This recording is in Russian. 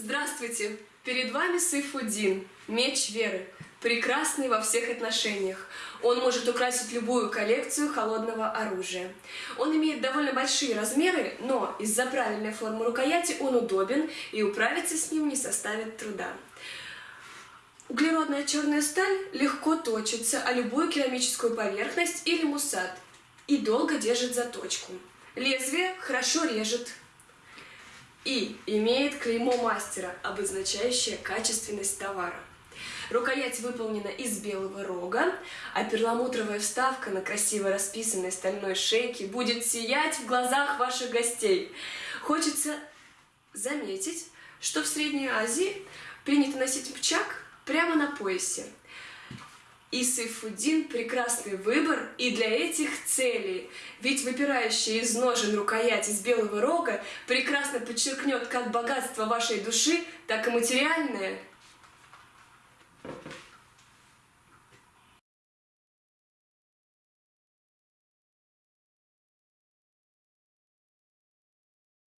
Здравствуйте! Перед вами Сайфудин, меч веры, прекрасный во всех отношениях. Он может украсить любую коллекцию холодного оружия. Он имеет довольно большие размеры, но из-за правильной формы рукояти он удобен и управиться с ним не составит труда. Углеродная черная сталь легко точится о любую керамическую поверхность или мусат и долго держит заточку. Лезвие хорошо режет, и имеет клеймо мастера, обозначающее качественность товара. Рукоять выполнена из белого рога, а перламутровая вставка на красиво расписанной стальной шейке будет сиять в глазах ваших гостей. Хочется заметить, что в Средней Азии принято носить пчак прямо на поясе. И Сайфудин – прекрасный выбор и для этих целей, ведь выпирающая из ножен рукоять из белого рога прекрасно подчеркнет как богатство вашей души, так и материальное –